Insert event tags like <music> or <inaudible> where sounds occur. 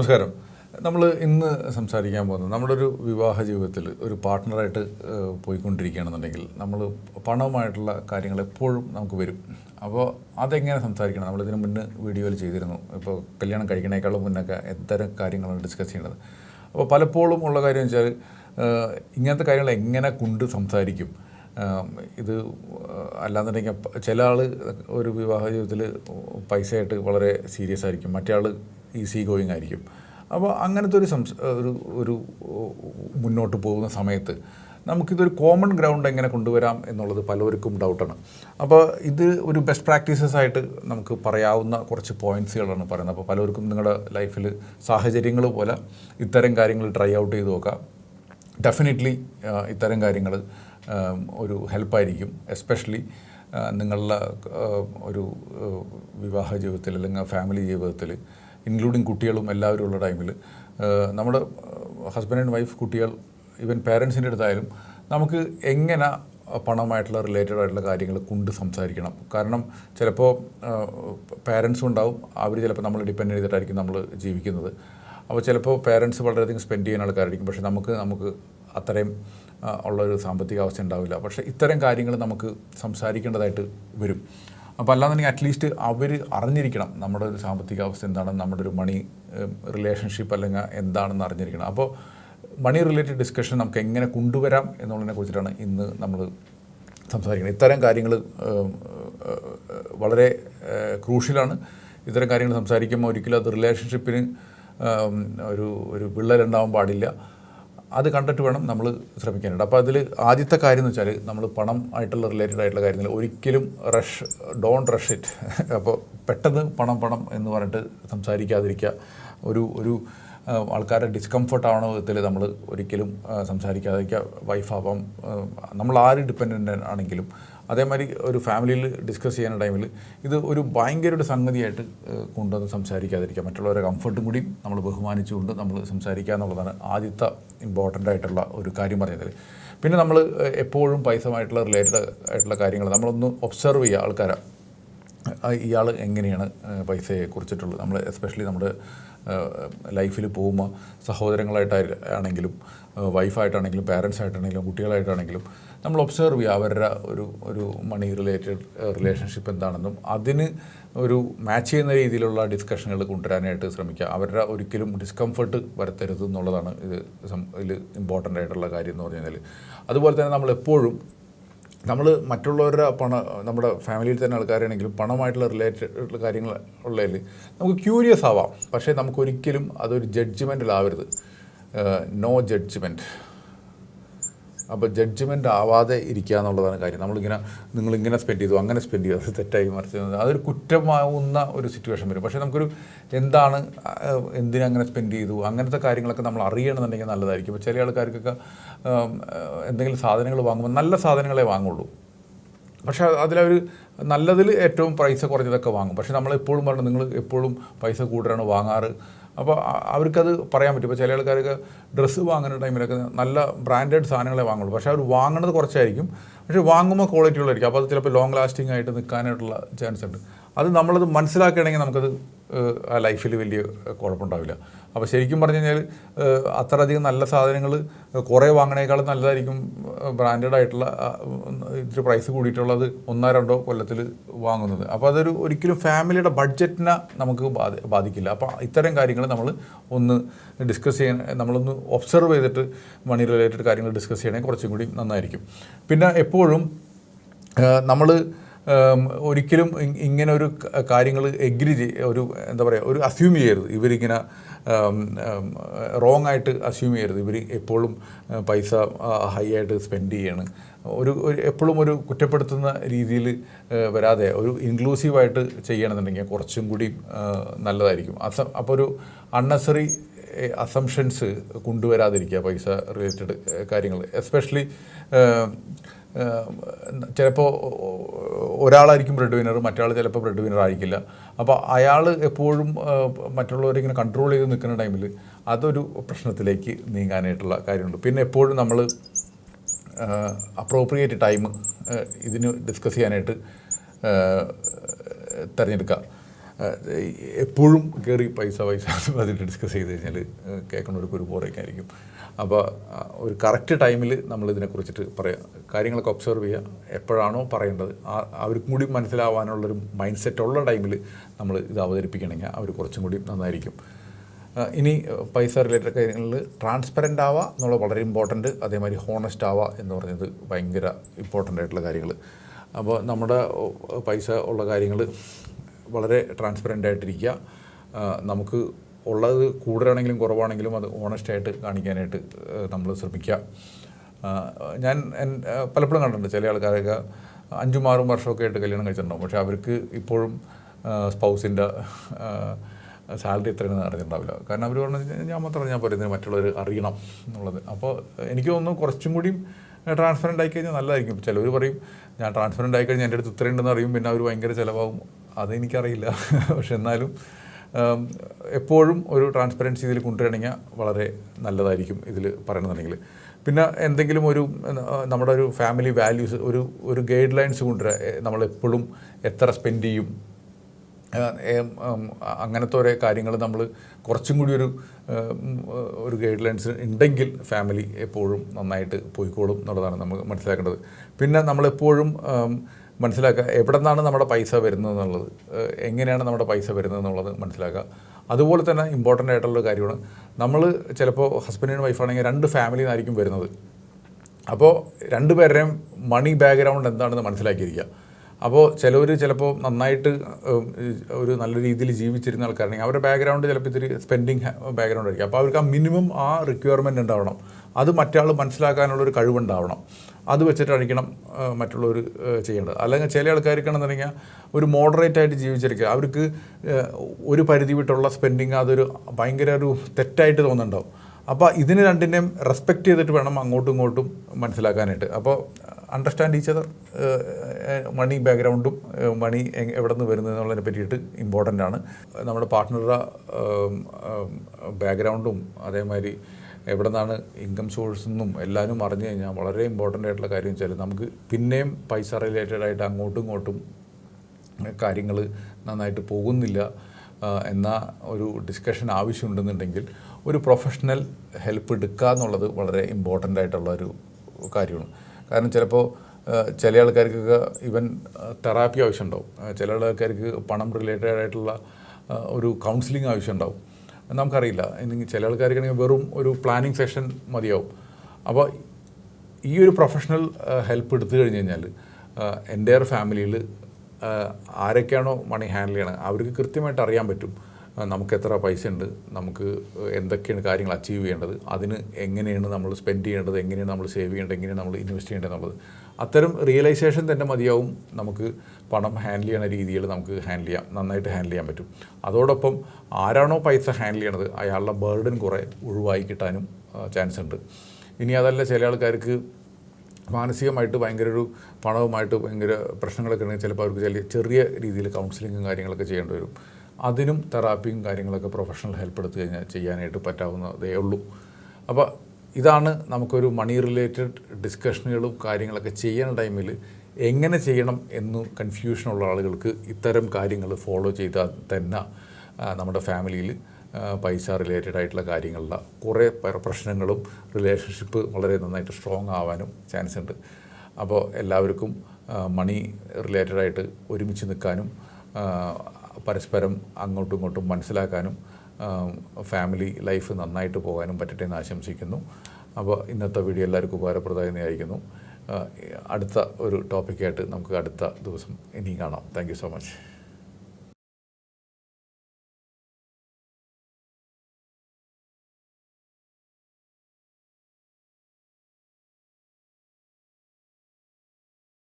നമസ്കാരം. നമ്മൾ ഇന്ന് സംസാരിക്കാൻ പോകുന്നത് നമ്മുടെ ഒരു വിവാഹ ജീവിതത്തിൽ ഒരു പാർട്ട്ണറായിട്ട് പോയിക്കൊണ്ടിരിക്കുകയാണെന്നുണ്ടെങ്കിൽ നമ്മൾ പണവുമായിട്ടുള്ള കാര്യങ്ങൾ എപ്പോഴും നമുക്ക് വരും. അപ്പോൾ അതെങ്ങനെ സംസാരിക്കണം? നമ്മളിതിന് മുന്നേ വീഡിയോയിൽ ചെയ്തിരുന്നു. ഇപ്പോൾ കല്യാണം കഴിക്കണേക്കാളും മുന്നൊക്കെ എത്തരം കാര്യങ്ങളാണ് ഡിസ്കസ് ചെയ്യേണ്ടത് അപ്പോൾ പലപ്പോഴും ഉള്ള കാര്യം വെച്ചാൽ ഇങ്ങനത്തെ കാര്യങ്ങൾ എങ്ങനെ കൊണ്ട് സംസാരിക്കും? ഇത് അല്ലാന്നുണ്ടെങ്കിൽ ചില ആൾ ഒരു വിവാഹ ജീവിതത്തിൽ പൈസയായിട്ട് വളരെ സീരിയസ് ആയിരിക്കും. മറ്റേ ആൾ ഈസി ഗോയിങ് ആയിരിക്കും. അപ്പോൾ അങ്ങനത്തെ ഒരു സംസ് ഒരു ഒരു മുന്നോട്ട് പോകുന്ന സമയത്ത് നമുക്കിതൊരു കോമൺ ഗ്രൗണ്ട് എങ്ങനെ കൊണ്ടുവരാം എന്നുള്ളത് പലവർക്കും ഡൗട്ടാണ് അപ്പോൾ ഇത് ഒരു ബെസ്റ്റ് പ്രാക്ടീസസ് ആയിട്ട് നമുക്ക് പറയാവുന്ന കുറച്ച് പോയിന്റ്സുകളാണ് പറയുന്നത്. അപ്പോൾ പലവർക്കും നിങ്ങളുടെ ലൈഫിൽ സാഹചര്യങ്ങൾ പോലെ ഇത്തരം കാര്യങ്ങൾ ട്രൈ ഔട്ട് ചെയ്ത് നോക്കാം. ഡെഫിനറ്റ്ലി ഇത്തരം കാര്യങ്ങൾ ഒരു ഹെൽപ്പായിരിക്കും എസ്പെഷ്യലി നിങ്ങളുടെ ഒരു വിവാഹ ജീവിതത്തിൽ അല്ലെങ്കിൽ ഫാമിലി ജീവിതത്തിൽ ഇൻക്ലൂഡിങ് കുട്ടികളും എല്ലാവരും ഉള്ള ടൈമിൽ നമ്മുടെ ഹസ്ബൻഡ് ആൻഡ് വൈഫ് കുട്ടികൾ ഈവൻ പേരൻസിന്റെ അടുത്തായാലും നമുക്ക് എങ്ങനെ പണമായിട്ടുള്ള റിലേറ്റഡ് ആയിട്ടുള്ള കാര്യങ്ങൾ കൊണ്ട് സംസാരിക്കണം. കാരണം ചിലപ്പോൾ പാരൻസും ഉണ്ടാവും അവർ ചിലപ്പോൾ നമ്മൾ ഡിപ്പെൻഡ് ചെയ്തിട്ടായിരിക്കും നമ്മൾ ജീവിക്കുന്നത്. അപ്പോൾ ചിലപ്പോൾ പേരൻസ് വളരെയധികം സ്പെൻഡ് ചെയ്യുന്ന ആൾക്കാരായിരിക്കും. പക്ഷേ നമുക്ക് നമുക്ക് അത്രയും ഉള്ളൊരു സാമ്പത്തിക അവസ്ഥ ഉണ്ടാവില്ല. പക്ഷേ ഇത്തരം കാര്യങ്ങൾ നമുക്ക് സംസാരിക്കേണ്ടതായിട്ട് വരും. അപ്പോൾ അല്ലാന്നുണ്ടെങ്കിൽ അറ്റ്ലീസ്റ്റ് അവർ അറിഞ്ഞിരിക്കണം നമ്മുടെ ഒരു സാമ്പത്തിക അവസ്ഥ എന്താണ് നമ്മുടെ ഒരു മണി റിലേഷൻഷിപ്പ് അല്ലെങ്കിൽ എന്താണെന്ന് അറിഞ്ഞിരിക്കണം. അപ്പോൾ മണി റിലേറ്റഡ് ഡിസ്കഷൻ നമുക്ക് എങ്ങനെ കൊണ്ടുവരാം എന്നുള്ളതിനെ കുറിച്ചിട്ടാണ് ഇന്ന് നമ്മൾ സംസാരിക്കുന്നത്. ഇത്തരം കാര്യങ്ങൾ വളരെ ക്രൂഷ്യലാണ്. ഇത്തരം കാര്യങ്ങൾ സംസാരിക്കുമ്പോൾ ഒരിക്കലും അത് റിലേഷൻഷിപ്പിന് ഒരു ഒരു വിള്ളലുണ്ടാവാൻ പാടില്ല. അത് കണ്ടിട്ട് വേണം നമ്മൾ ശ്രമിക്കാനായിട്ട്. അപ്പോൾ അതിൽ ആദ്യത്തെ കാര്യം എന്ന് വെച്ചാൽ നമ്മൾ പണം ആയിട്ടുള്ള റിലേറ്റഡ് ആയിട്ടുള്ള കാര്യങ്ങൾ ഒരിക്കലും റഷ് ഡോൺ റഷ് ഇറ്റ് അപ്പോൾ പെട്ടെന്ന് പണം പണം എന്ന് പറഞ്ഞിട്ട് സംസാരിക്കാതിരിക്കുക ഒരു ഒരു ആൾക്കാരുടെ ഡിസ്കംഫർട്ട് ആവണ വിധത്തിൽ നമ്മൾ ഒരിക്കലും സംസാരിക്കാതിരിക്കുക വൈഫാവാം നമ്മൾ ആര് ഡിപ്പെൻഡന്റ് ആണെങ്കിലും അതേമാതിരി ഒരു ഫാമിലിയിൽ ഡിസ്കസ് ചെയ്യുന്ന ടൈമിൽ ഇത് ഒരു ഭയങ്കര ഒരു സംഗതിയായിട്ട് കൊണ്ടുവന്ന് സംസാരിക്കാതിരിക്കുക. മറ്റുള്ളവരെ കംഫർട്ടും കൂടി നമ്മൾ ബഹുമാനിച്ചുകൊണ്ട് നമ്മൾ സംസാരിക്കുക എന്നുള്ളതാണ് ആദ്യത്തെ ഇമ്പോർട്ടന്റ് ആയിട്ടുള്ള ഒരു കാര്യം പറഞ്ഞതിൽ പിന്നെ നമ്മൾ എപ്പോഴും പൈസമായിട്ടുള്ള റിലേറ്റഡ് ആയിട്ടുള്ള കാര്യങ്ങൾ നമ്മളൊന്ന് ഒബ്സർവ് ചെയ്യുക. ആൾക്കാരെ ഇയാൾ എങ്ങനെയാണ് പൈസയെ കുറിച്ചിട്ടുള്ളത് നമ്മൾ എസ്പെഷ്യലി നമ്മുടെ ലൈഫിൽ പോകുമ്പോൾ സഹോദരങ്ങളായിട്ടായി ആണെങ്കിലും വൈഫായിട്ടാണെങ്കിലും പാരൻസായിട്ടാണെങ്കിലും കുട്ടികളായിട്ടാണെങ്കിലും നമ്മൾ ഒബ്സർവ് ചെയ്യുക. അവരുടെ ഒരു ഒരു മണി റിലേറ്റഡ് റിലേഷൻഷിപ്പ് എന്താണെന്നും അതിന് ഒരു മാച്ച് ചെയ്യുന്ന രീതിയിലുള്ള ഡിസ്കഷനുകൾ കൊണ്ടുവരാനായിട്ട് ശ്രമിക്കുക. അവരുടെ ഒരിക്കലും ഡിസ്കംഫർട്ട് വരുത്തരുത് എന്നുള്ളതാണ് ഇത് ഇതിൽ ഇമ്പോർട്ടന്റ് ആയിട്ടുള്ള കാര്യം എന്ന് പറഞ്ഞു കഴിഞ്ഞാൽ അതുപോലെ തന്നെ നമ്മൾ എപ്പോഴും നമ്മൾ മറ്റുള്ളവരുടെ പണം നമ്മുടെ ഫാമിലിയിൽ തന്നെ ആൾക്കാരാണെങ്കിലും പണമായിട്ടുള്ള റിലേറ്റഡ് കാര്യങ്ങൾ ഉള്ളതിൽ നമുക്ക് ക്യൂരിയസ് ആവാം. പക്ഷേ നമുക്കൊരിക്കലും അതൊരു ജഡ്ജ്മെന്റിലാവരുത് നോ ജഡ്ജ്മെന്റ് അപ്പോൾ ജഡ്ജ്മെന്റ് ആവാതെ ഇരിക്കുക എന്നുള്ളതാണ് കാര്യം. നമ്മളിങ്ങനെ നിങ്ങളിങ്ങനെ സ്പെൻഡ് ചെയ്തു അങ്ങനെ സ്പെൻഡ് ചെയ്തു അത് തെറ്റായി മറിച്ച് അതൊരു കുറ്റമാവുന്ന ഒരു സിറ്റുവേഷൻ വരും. പക്ഷേ നമുക്കൊരു എന്താണ് എന്തിനങ്ങനെ സ്പെൻഡ് ചെയ്തു അങ്ങനത്തെ കാര്യങ്ങളൊക്കെ നമ്മൾ അറിയണമെന്നുണ്ടെങ്കിൽ നല്ലതായിരിക്കും. ഇപ്പോൾ ചില ആൾക്കാർക്കൊക്കെ എന്തെങ്കിലും സാധനങ്ങൾ വാങ്ങുമ്പോൾ നല്ല സാധനങ്ങളെ വാങ്ങുള്ളൂ. പക്ഷേ അതിലവർ നല്ലതിൽ ഏറ്റവും പൈസ കുറഞ്ഞതൊക്കെ വാങ്ങും. പക്ഷേ നമ്മളെപ്പോഴും പറഞ്ഞു നിങ്ങൾ എപ്പോഴും പൈസ കൂടുതലാണ് വാങ്ങാറ്. അപ്പോൾ അവർക്കത് പറയാൻ പറ്റും. ഇപ്പോൾ ചില ആൾക്കാർക്ക് ഡ്രസ്സ് വാങ്ങുന്ന ടൈമിലൊക്കെ നല്ല ബ്രാൻഡഡ് സാധനങ്ങളെ വാങ്ങുള്ളൂ. പക്ഷേ അവർ വാങ്ങുന്നത് കുറച്ചായിരിക്കും. പക്ഷേ വാങ്ങുമ്പോൾ ക്വാളിറ്റി ഉള്ളതായിരിക്കും അപ്പോൾ അത് ചിലപ്പോൾ ലോങ് ലാസ്റ്റിംഗ് ആയിട്ട് നിൽക്കാനായിട്ടുള്ള ചാൻസ് ഉണ്ട്. അത് നമ്മളത് മനസ്സിലാക്കുകയാണെങ്കിൽ നമുക്കത് ആ ലൈഫിൽ വലിയ കുഴപ്പമുണ്ടാവില്ല. അപ്പോൾ ശരിക്കും പറഞ്ഞു കഴിഞ്ഞാൽ അത്രയധികം നല്ല സാധനങ്ങൾ കുറേ വാങ്ങണേക്കാളും നല്ലതായിരിക്കും ബ്രാൻഡഡ് ആയിട്ടുള്ള ഇത്തിരി പ്രൈസ് കൂടിയിട്ടുള്ളത് ഒന്നോ രണ്ടോ കൊല്ലത്തിൽ വാങ്ങുന്നത്. അപ്പോൾ അതൊരു ഒരിക്കലും ഫാമിലിയുടെ ബഡ്ജറ്റിനെ നമുക്ക് ബാധി ബാധിക്കില്ല. അപ്പോൾ ഇത്തരം കാര്യങ്ങൾ നമ്മൾ ഒന്ന് ഡിസ്കസ് ചെയ്യാൻ നമ്മളൊന്ന് ഒബ്സർവ് ചെയ്തിട്ട് മണി റിലേറ്റഡ് കാര്യങ്ങൾ ഡിസ്കസ് ചെയ്യണമെങ്കിൽ കുറച്ചും കൂടി നന്നായിരിക്കും. പിന്നെ എപ്പോഴും നമ്മൾ ഒരിക്കലും ഇങ്ങനെ ഒരു കാര്യങ്ങൾ എഗ്രി ഒരു എന്താ പറയുക ഒരു അസ്യൂം ചെയ്യരുത്. ഇവരിങ്ങനെ റോങ് ആയിട്ട് അസ്യൂം ചെയ്യരുത്. ഇവർ എപ്പോഴും പൈസ ഹൈ ആയിട്ട് സ്പെൻഡ് ചെയ്യാണ്. ഒരു ഒരു എപ്പോഴും ഒരു കുറ്റപ്പെടുത്തുന്ന രീതിയിൽ വരാതെ ഒരു ഇൻക്ലൂസീവായിട്ട് ചെയ്യണമെന്നുണ്ടെങ്കിൽ കുറച്ചും കൂടി നല്ലതായിരിക്കും. അസ അപ്പോൾ ഒരു അൺനെസറി അസംഷൻസ് കൊണ്ടുവരാതിരിക്കുക പൈസ റിലേറ്റഡ് കാര്യങ്ങൾ. എസ്പെഷ്യലി ചിലപ്പോൾ ഒരാളായിരിക്കും ബ്രെഡ് വിനർ മറ്റാൾ ചിലപ്പോൾ ബ്രെഡ് വിനർ ആയിരിക്കില്ല. അപ്പോൾ അയാൾ എപ്പോഴും മറ്റുള്ളവരിങ്ങനെ കൺട്രോൾ ചെയ്ത് നിൽക്കുന്ന ടൈമിൽ അതൊരു പ്രശ്നത്തിലേക്ക് നീങ്ങാനായിട്ടുള്ള കാര്യമുണ്ട്. പിന്നെ എപ്പോഴും നമ്മൾ അപ്രോപ്രിയേറ്റ് ടൈം ഇതിന് ഡിസ്കസ് ചെയ്യാനായിട്ട് തിരഞ്ഞെടുക്കുക. എപ്പോഴും കയറി പൈസ പൈസ അതിന്റെ ഡിസ്കസ് ചെയ്ത് കഴിഞ്ഞാൽ കേൾക്കുന്നവർക്ക് ഒരു ബോറൊക്കെ അപ്പോൾ ഒരു കറക്റ്റ് ടൈമിൽ നമ്മൾ ഇതിനെക്കുറിച്ചിട്ട് പറയാം. കാര്യങ്ങളൊക്കെ ഒബ്സർവ് ചെയ്യുക എപ്പോഴാണോ പറയേണ്ടത്. ആ അവർക്കും കൂടി മനസ്സിലാവാനുള്ളൊരു മൈൻഡ് സെറ്റ് ഉള്ള ടൈമിൽ നമ്മൾ ഇത് അവതരിപ്പിക്കണമെങ്കിൽ അവർ കുറച്ചും കൂടി നന്നായിരിക്കും. ഇനി പൈസ റിലേറ്റഡ് കാര്യങ്ങളിൽ ട്രാൻസ്പെറന്റ് ആവുക എന്നുള്ളത് വളരെ ഇമ്പോർട്ടന്റ് അതേമാതിരി ഹോണസ്റ്റ് ആവുക എന്ന് പറഞ്ഞത് ഭയങ്കര ഇമ്പോർട്ടന്റ് ആയിട്ടുള്ള കാര്യങ്ങൾ അപ്പോൾ നമ്മുടെ പൈസ ഉള്ള കാര്യങ്ങൾ വളരെ ട്രാൻസ്പെറന്റ് ആയിട്ടിരിക്കുക. നമുക്ക് ഉള്ളത് കൂടുതലാണെങ്കിലും കുറവാണെങ്കിലും അത് ഓണസ്റ്റായിട്ട് കാണിക്കാനായിട്ട് നമ്മൾ ശ്രമിക്കുക. ഞാൻ പലപ്പോഴും കണ്ടിട്ടുണ്ട് ചില ആൾക്കാരൊക്കെ അഞ്ചും ആറും വർഷമൊക്കെ ആയിട്ട് കല്യാണം കഴിച്ചിട്ടുണ്ടാവും. പക്ഷേ അവർക്ക് ഇപ്പോഴും സ്പൗസിന്റെ സാലറി എത്രയാണെന്ന് അറിഞ്ഞിട്ടുണ്ടാവില്ല കാരണം അവർ പറഞ്ഞു ഞാൻ മാത്രം ഞാൻ പറയുന്നത് മറ്റുള്ളവർ അറിയണം എന്നുള്ളത്. അപ്പോൾ എനിക്ക് തോന്നുന്നു കുറച്ചും കൂടിയും ട്രാൻസ്പെറന്റ് ആയി കഴിഞ്ഞാൽ നല്ലതായിരിക്കും. ചിലവർ പറയും ഞാൻ ട്രാൻസ്പെറന്റ് ആയി കഴിഞ്ഞാൽ എന്റെ അടുത്ത് ഇത്രയുണ്ടെന്ന് അറിയും പിന്നെ അവർ ഭയങ്കര ചിലവാകും. അതെനിക്കറിയില്ല. <laughs> പക്ഷെ എന്നാലും എപ്പോഴും ഒരു ട്രാൻസ്പെറൻസി ഇതിൽ കൊണ്ടുവരണമെങ്കിൽ വളരെ നല്ലതായിരിക്കും ഇതിൽ പറയണമെന്നുണ്ടെങ്കിൽ പിന്നെ എന്തെങ്കിലും ഒരു നമ്മുടെ ഒരു ഫാമിലി വാല്യൂസ് ഒരു ഒരു ഗൈഡ് ലൈൻസ് കൊണ്ടുവരിക നമ്മളെപ്പോഴും എത്ര സ്പെൻഡ് ചെയ്യും അങ്ങനത്തെ ഓരോ കാര്യങ്ങൾ നമ്മൾ കുറച്ചും കൂടി ഒരു ഒരു ഗൈഡ് ലൈൻസ് ഉണ്ടെങ്കിൽ ഫാമിലി എപ്പോഴും നന്നായിട്ട് പോയിക്കോളും എന്നുള്ളതാണ് നമ്മൾ മനസ്സിലാക്കേണ്ടത്. പിന്നെ നമ്മളെപ്പോഴും മനസ്സിലാക്കുക എവിടെ നിന്നാണ് നമ്മുടെ പൈസ വരുന്നത് എന്നുള്ളത് എങ്ങനെയാണ് നമ്മുടെ പൈസ വരുന്നത് എന്നുള്ളത് മനസ്സിലാക്കുക. അതുപോലെ തന്നെ ഇമ്പോർട്ടന്റ് ആയിട്ടുള്ള കാര്യമാണ് നമ്മൾ ചിലപ്പോൾ ഹസ്ബൻഡ് ആൻഡ് വൈഫാണെങ്കിൽ രണ്ട് ഫാമിലിയിൽ നിന്നായിരിക്കും വരുന്നത്. അപ്പോൾ രണ്ട് പേരുടെയും മണി ബാക്ക്ഗ്രൗണ്ട് എന്താണെന്ന് മനസ്സിലാക്കിയിരിക്കുക. അപ്പോൾ ചിലവർ ചിലപ്പോൾ നന്നായിട്ട് ഒരു നല്ല രീതിയിൽ ജീവിച്ചിരുന്ന ആൾക്കാരാണെങ്കിൽ അവരുടെ ബാക്ക്ഗ്രൗണ്ട് ചിലപ്പോൾ ഇത്തിരി സ്പെൻഡിങ് ബാക്ക്ഗ്രൗണ്ട് ആയിരിക്കും. അപ്പോൾ അവർക്ക് ആ മിനിമം ആ റിക്വയർമെന്റ് ഉണ്ടാവണം. അത് മറ്റാൾ മനസ്സിലാക്കാനുള്ളൊരു കഴിവുണ്ടാവണം. അത് വെച്ചിട്ടായിരിക്കണം മറ്റുള്ളവർ ചെയ്യേണ്ടത്. അല്ലെങ്കിൽ ചില ആൾക്കാർക്കാണെന്ന് പറഞ്ഞാൽ ഒരു മോഡറേറ്റ് ആയിട്ട് ജീവിച്ചിരിക്കുക. അവർക്ക് ഒരു പരിധി വിട്ടുള്ള സ്പെൻഡിങ് അതൊരു ഭയങ്കര ഒരു തെറ്റായിട്ട് തോന്നുന്നുണ്ടാവും. അപ്പോൾ ഇതിന് രണ്ടിനെയും റെസ്പെക്റ്റ് ചെയ്തിട്ട് വേണം അങ്ങോട്ടും ഇങ്ങോട്ടും മനസ്സിലാക്കാനായിട്ട്. അപ്പോൾ അണ്ടർസ്റ്റാൻഡ് ഈച്ച് അതർ മണി ബാക്ക്ഗ്രൗണ്ടും മണി എവിടെ നിന്ന് വരുന്നത് എന്നുള്ളതിനെ പറ്റിയിട്ട് ഇമ്പോർട്ടന്റ് ആണ്. നമ്മുടെ പാർട്ട്ണറുടെ ബാക്ക്ഗ്രൗണ്ടും അതേമാതിരി എവിടെ നിന്നാണ് ഇൻകം സോഴ്സ് എന്നും എല്ലാവരും അറിഞ്ഞു കഴിഞ്ഞാൽ വളരെ ഇമ്പോർട്ടന്റ് ആയിട്ടുള്ള കാര്യം വെച്ചാൽ നമുക്ക് പിന്നെയും പൈസ റിലേറ്റഡ് ആയിട്ട് അങ്ങോട്ടും ഇങ്ങോട്ടും കാര്യങ്ങൾ നന്നായിട്ട് പോകുന്നില്ല എന്ന ഒരു ഡിസ്കഷൻ ആവശ്യമുണ്ടെന്നുണ്ടെങ്കിൽ ഒരു പ്രൊഫഷണൽ ഹെൽപ്പ് എടുക്കുക എന്നുള്ളത് വളരെ ഇമ്പോർട്ടന്റ് ആയിട്ടുള്ള ഒരു കാര്യമാണ്. കാരണം ചിലപ്പോൾ ചില ആൾക്കാർക്കൊക്കെ ഇവൻ തെറാപ്പി ആവശ്യമുണ്ടാവും. ചില ആൾക്കാർക്ക് പണം റിലേറ്റഡ് ആയിട്ടുള്ള ഒരു കൗൺസിലിംഗ് ആവശ്യമുണ്ടാവും. നമുക്കറിയില്ല. ചില ആൾക്കാർക്കാണെങ്കിൽ വെറും ഒരു പ്ലാനിങ് സെഷൻ മതിയാവും. അപ്പോൾ ഈ ഒരു പ്രൊഫഷണൽ ഹെൽപ്പ് എടുത്തു കഴിഞ്ഞ് കഴിഞ്ഞാൽ എന്റെ ഫാമിലിയിൽ ആരൊക്കെയാണോ മണി ഹാൻഡിൽ ചെയ്യണത് അവർക്ക് കൃത്യമായിട്ട് അറിയാൻ പറ്റും നമുക്ക് എത്ര പൈസ ഉണ്ട് നമുക്ക് എന്തൊക്കെയാണ് കാര്യങ്ങൾ അച്ചീവ് ചെയ്യേണ്ടത് അതിന് എങ്ങനെയാണ് നമ്മൾ സ്പെൻഡ് ചെയ്യേണ്ടത് എങ്ങനെയാണ് നമ്മൾ സേവ് ചെയ്യേണ്ടത് എങ്ങനെയാണ് നമ്മൾ ഇൻവെസ്റ്റ് ചെയ്യേണ്ടത് എന്നുള്ളത്. അത്തരം റിയലൈസേഷൻ തന്നെ മതിയാവും. നമുക്ക് പണം ഹാൻഡിൽ ചെയ്യണ രീതിയിൽ നമുക്ക് ഹാൻഡിൽ ചെയ്യാം. നന്നായിട്ട് ഹാൻഡിൽ ചെയ്യാൻ പറ്റും. അതോടൊപ്പം ആരാണോ പൈസ ഹാൻഡിൽ ചെയ്യണത് അയാളുടെ ബേർഡൻ കുറേ ഒഴിവായി കിട്ടാനും ചാൻസ് ഉണ്ട്. ഇനി അതല്ല ചില ആൾക്കാർക്ക് മാനസികമായിട്ട് ഭയങ്കര ഒരു പണവുമായിട്ട് ഭയങ്കര പ്രശ്നങ്ങളൊക്കെ ഉണ്ടെങ്കിൽ ചിലപ്പോൾ അവർക്ക് ചില ചെറിയ രീതിയിൽ കൗൺസിലിങ്ങും കാര്യങ്ങളൊക്കെ ചെയ്യേണ്ടി വരും. അതിനും തെറാപ്പിയും കാര്യങ്ങളൊക്കെ പ്രൊഫഷണൽ ഹെൽപ്പ് എടുത്തു കഴിഞ്ഞാൽ ചെയ്യാനായിട്ട് പറ്റാവുന്നതേ ഉള്ളൂ. അപ്പോൾ ഇതാണ് നമുക്കൊരു മണി റിലേറ്റഡ് ഡിസ്കഷനുകളും കാര്യങ്ങളൊക്കെ ചെയ്യുന്ന ടൈമിൽ എങ്ങനെ ചെയ്യണം എന്ന് കൺഫ്യൂഷനുള്ള ആളുകൾക്ക് ഇത്തരം കാര്യങ്ങൾ ഫോളോ ചെയ്താൽ തന്നെ നമ്മുടെ ഫാമിലിയിൽ പൈസ റിലേറ്റഡ് ആയിട്ടുള്ള കാര്യങ്ങളിലെ കുറേ പ്രശ്നങ്ങളും റിലേഷൻഷിപ്പ് വളരെ നന്നായിട്ട് സ്ട്രോങ് ആവാനും ചാൻസ് ഉണ്ട്. അപ്പോൾ എല്ലാവർക്കും മണി റിലേറ്റഡായിട്ട് ഒരുമിച്ച് നിൽക്കാനും പരസ്പരം അങ്ങോട്ടും ഇങ്ങോട്ടും മനസ്സിലാക്കാനും ഫാമിലി ലൈഫ് നന്നായിട്ട് പോകാനും പറ്റട്ടെ എന്ന് ആശംസിക്കുന്നു. അപ്പോൾ ഇന്നത്തെ വീഡിയോ എല്ലാവർക്കും ഉപകാരപ്രദമായി ആയിരിക്കുന്നു അടുത്ത ഒരു ടോപ്പിക്കായിട്ട് നമുക്ക് അടുത്ത ദിവസം ഇനിയും കാണാം. Thank so much.